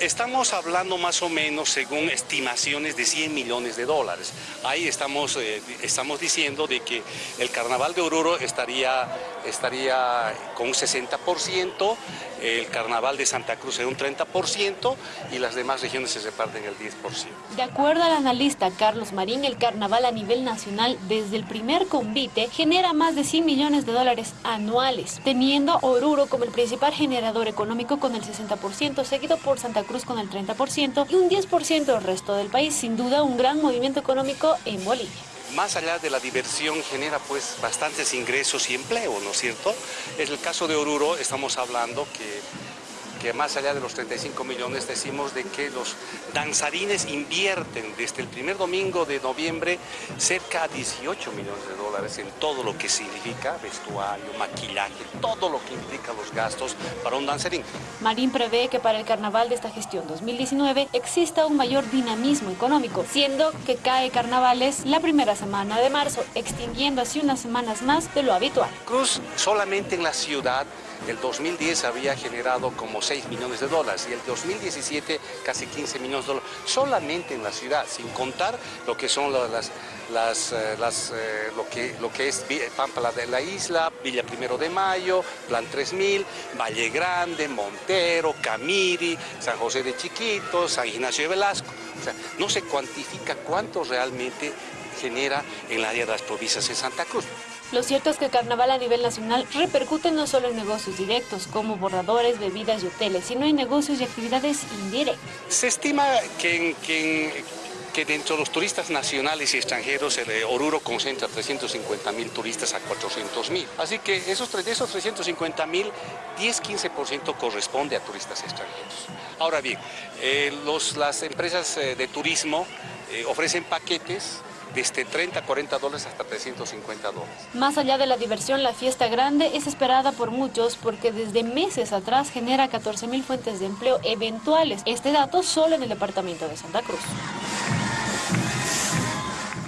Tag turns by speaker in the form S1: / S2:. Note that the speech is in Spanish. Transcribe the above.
S1: Estamos hablando más o menos según estimaciones de 100 millones de dólares. Ahí estamos, eh, estamos diciendo de que el carnaval de Oruro estaría, estaría con un 60%, el carnaval de Santa Cruz en un 30% y las demás regiones se reparten el 10%.
S2: De acuerdo al analista Carlos Marín, el carnaval a nivel nacional desde el primer convite genera más de 100 millones de dólares anuales, teniendo Oruro como el principal generador económico con el 60%, seguido por Santa Cruz con el 30% y un 10% del resto del país. Sin duda un gran movimiento económico en Bolivia
S1: más allá de la diversión genera pues bastantes ingresos y empleo, ¿no es cierto? En el caso de Oruro estamos hablando que que más allá de los 35 millones decimos de que los danzarines invierten desde el primer domingo de noviembre cerca de 18 millones de dólares en todo lo que significa vestuario, maquillaje, todo lo que implica los gastos para un danzarín.
S2: Marín prevé que para el carnaval de esta gestión 2019 exista un mayor dinamismo económico, siendo que cae carnavales la primera semana de marzo, extinguiendo así unas semanas más de lo habitual.
S1: Cruz solamente en la ciudad el 2010 había generado como 6 millones de dólares y el 2017 casi 15 millones de dólares, solamente en la ciudad, sin contar lo que son las, eh, eh, lo, que, lo que es Pampa de la Isla, Villa Primero de Mayo, Plan 3000, Valle Grande, Montero, Camiri, San José de Chiquitos, San Ignacio de Velasco. O sea, no se cuantifica cuánto realmente genera en la área de las provincias de Santa Cruz.
S2: Lo cierto es que el carnaval a nivel nacional repercute no solo en negocios directos, como bordadores, bebidas y hoteles, sino en negocios y actividades indirectas.
S1: Se estima que, que, dentro de los turistas nacionales y extranjeros, el eh, Oruro concentra 350 mil turistas a 400 mil. Así que esos, de esos 350 mil, 10-15% corresponde a turistas extranjeros. Ahora bien, eh, los, las empresas eh, de turismo ofrecen paquetes desde 30, 40 dólares hasta 350 dólares.
S2: Más allá de la diversión, la fiesta grande es esperada por muchos porque desde meses atrás genera 14 mil fuentes de empleo eventuales. Este dato solo en el departamento de Santa Cruz.